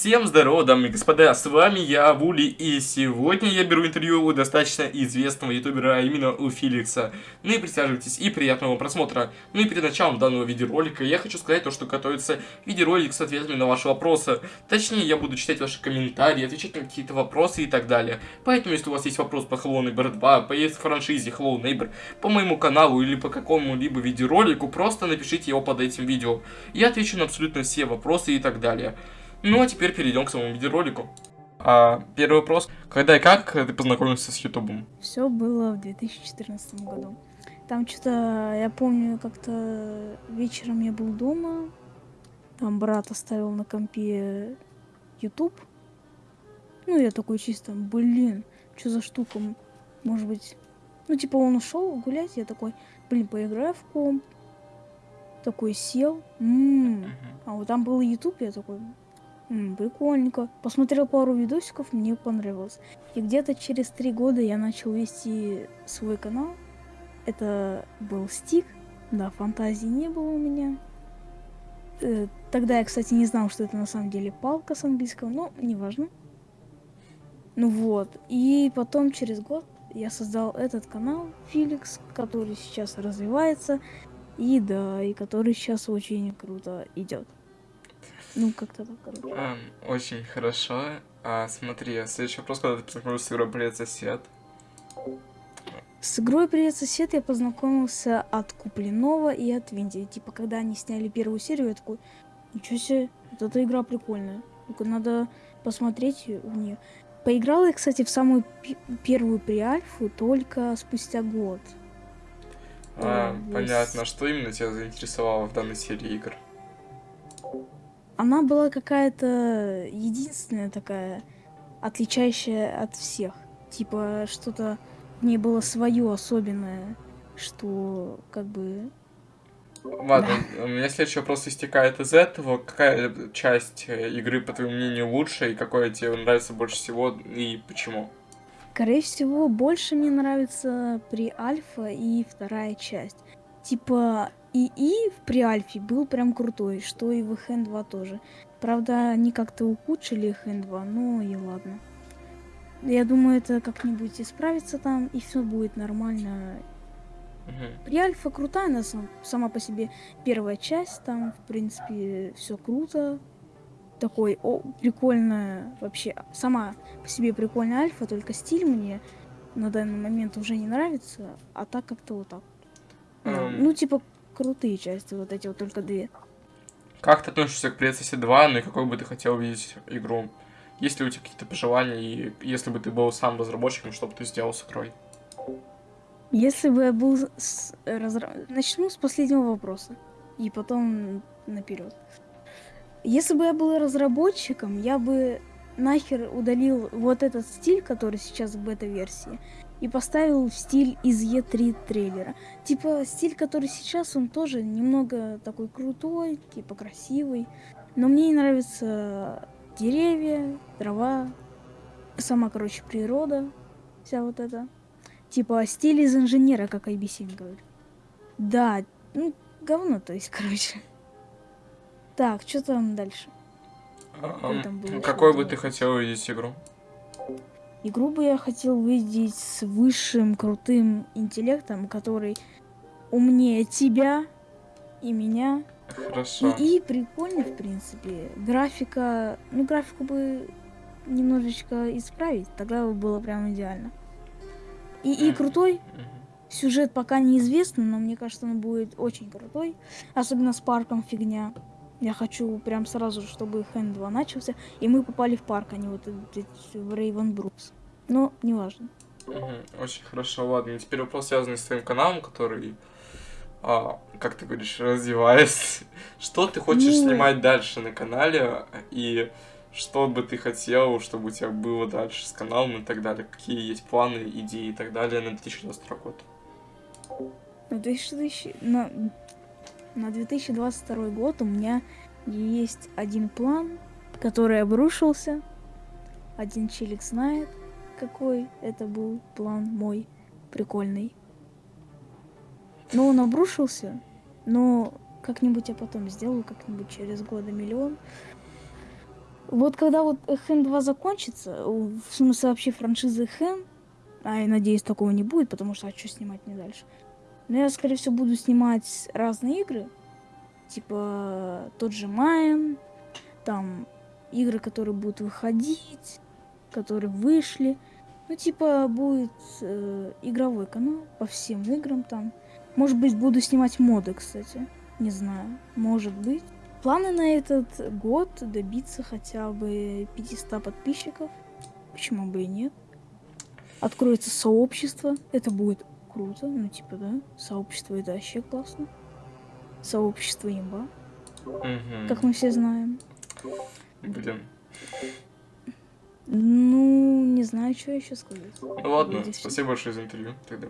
Всем здорово, дамы и господа, с вами я, Вули, и сегодня я беру интервью у достаточно известного ютубера, а именно у Филикса. Ну и присаживайтесь, и приятного просмотра. Ну и перед началом данного видеоролика я хочу сказать то, что готовится видеоролик с ответами на ваши вопросы. Точнее, я буду читать ваши комментарии, отвечать на какие-то вопросы и так далее. Поэтому, если у вас есть вопрос по Hello Neighbor 2, по франшизе Hello Neighbor, по моему каналу или по какому-либо видеоролику, просто напишите его под этим видео. Я отвечу на абсолютно все вопросы и так далее. Ну а теперь перейдем к самому видеоролику. А, первый вопрос. Когда и как ты познакомился с Ютубом? Все было в 2014 году. Там что-то, я помню, как-то вечером я был дома, там брат оставил на компе YouTube. Ну, я такой чисто, блин, что за штука, может быть... Ну, типа, он ушел гулять, я такой, блин, поиграю в комп. Такой сел, м -м а вот там был YouTube, я такой, М, прикольненько. Посмотрел пару видосиков, мне понравилось. И где-то через три года я начал вести свой канал. Это был стик. Да, фантазии не было у меня. Э, тогда я, кстати, не знал, что это на самом деле палка с английского, но неважно. Ну вот. И потом через год я создал этот канал, Филикс, который сейчас развивается. И да, и который сейчас очень круто идет. Ну, как-то так, короче. А, очень хорошо. А, смотри, следующий вопрос, когда ты познакомился с игрой «Привет, сосед»? С игрой «Привет, сосед» я познакомился от Купленова и от Винди. Типа, когда они сняли первую серию, я такой, ничего себе, вот эта игра прикольная. Только надо посмотреть в нее. Поиграла я, кстати, в самую первую приальфу только спустя год. А, э, понятно. Что именно тебя заинтересовало в данной серии игр? Она была какая-то единственная такая, отличающая от всех. Типа, что-то в ней было свое особенное, что как бы... Ладно, да. у меня следующий вопрос истекает из этого. Какая часть э, игры, по твоему мнению, лучше, и какое тебе нравится больше всего, и почему? Скорее всего, больше мне нравится при Альфа и вторая часть. Типа, и И в Приальфе был прям крутой, что и в ХН 2 тоже. Правда, они как-то ухудшили ХН 2, ну и ладно. Я думаю, это как-нибудь исправится там, и все будет нормально. Угу. Приальфа крутая, она сам, сама по себе первая часть, там, в принципе, все круто. Такой, о, прикольная, вообще, сама по себе прикольная альфа, только стиль мне на данный момент уже не нравится, а так как-то вот так. Um... Ну, типа, крутые части, вот эти вот только две. Как ты относишься к Princess 2, ну и какой бы ты хотел видеть игру? Есть ли у тебя какие-то пожелания, и если бы ты был сам разработчиком, что бы ты сделал с игрой? Если бы я был... С... Разра... Начну с последнего вопроса, и потом наперед. Если бы я был разработчиком, я бы нахер удалил вот этот стиль, который сейчас в бета-версии, и поставил в стиль из Е3 трейлера. Типа стиль, который сейчас, он тоже немного такой крутой, типа красивый. Но мне не нравятся деревья, трава, сама, короче, природа, вся вот эта. Типа стиль из инженера, как IBC говорит. Да, ну, говно, то есть, короче. Так, что там дальше? А, там какой бы ты хотел увидеть игру? Игру бы я хотел увидеть с высшим крутым интеллектом, который умнее тебя и меня. Хорошо. И, и прикольно, в принципе. Графика, ну графику бы немножечко исправить, тогда бы было прям идеально. И, и крутой. Сюжет пока неизвестный, но мне кажется, он будет очень крутой. Особенно с парком фигня. Я хочу прям сразу, чтобы Хэн 2 начался, и мы попали в парк, а не вот в Рейвен Брукс. Но неважно. Угу, очень хорошо, ладно. Теперь вопрос связанный с твоим каналом, который, а, как ты говоришь, развивается. Что ты хочешь ну... снимать дальше на канале, и что бы ты хотел, чтобы у тебя было дальше с каналом и так далее? Какие есть планы, идеи и так далее на 2022 год? На 2000... На на 2022 год у меня есть один план, который обрушился. Один челик знает, какой это был план мой, прикольный. Но он обрушился, но как-нибудь я потом сделаю, как-нибудь через года миллион. Вот когда вот Хэн 2 закончится, в смысле вообще франшизы Хэн, а я надеюсь такого не будет, потому что а что снимать мне дальше? Но я, скорее всего, буду снимать разные игры, типа тот же Майн, там игры, которые будут выходить, которые вышли. Ну, типа, будет э, игровой канал по всем играм там. Может быть, буду снимать моды, кстати. Не знаю. Может быть. Планы на этот год добиться хотя бы 500 подписчиков. Почему бы и нет? Откроется сообщество. Это будет круто. Ну, типа, да. Сообщество это вообще классно. Сообщество имба. Мгм. Как мы все знаем. Блин. Ну, не знаю, что еще сказать. Ну ладно, всё. спасибо большое за интервью. Тогда